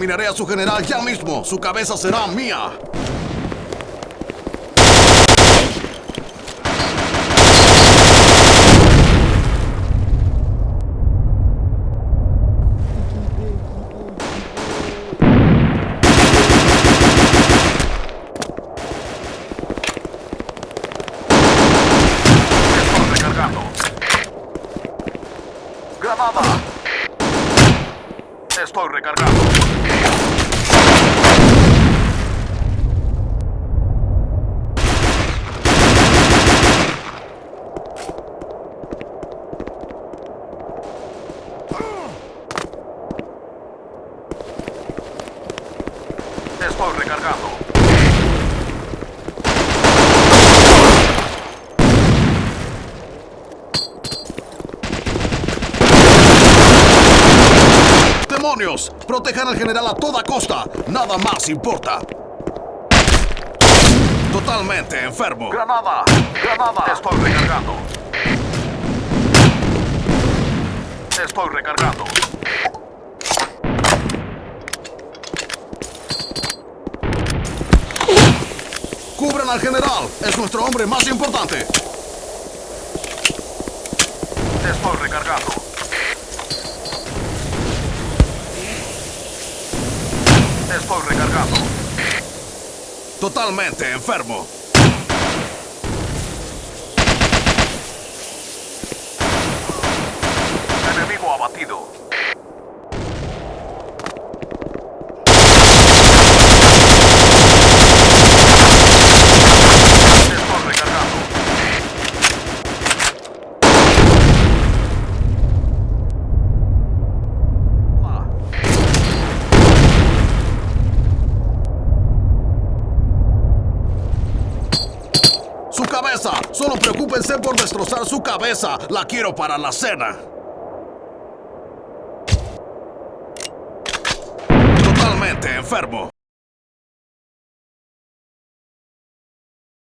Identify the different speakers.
Speaker 1: Eliminaré a su general ya mismo. Su cabeza será mía.
Speaker 2: Estoy recargando. Granada. Estoy recargando. Estoy recargando.
Speaker 1: ¡Demonios! Protejan al general a toda costa. Nada más importa. Totalmente enfermo.
Speaker 2: Granada. Granada. Estoy recargando. Estoy recargando.
Speaker 1: ¡Cubran al general! ¡Es nuestro hombre más importante!
Speaker 2: Estoy recargando. Estoy recargando.
Speaker 1: Totalmente enfermo.
Speaker 2: Enemigo abatido. Estoy recargando. Ah,
Speaker 1: ¡Su cabeza! Solo preocúpense por destrozar su cabeza. La quiero para la cena. Totalmente enfermo.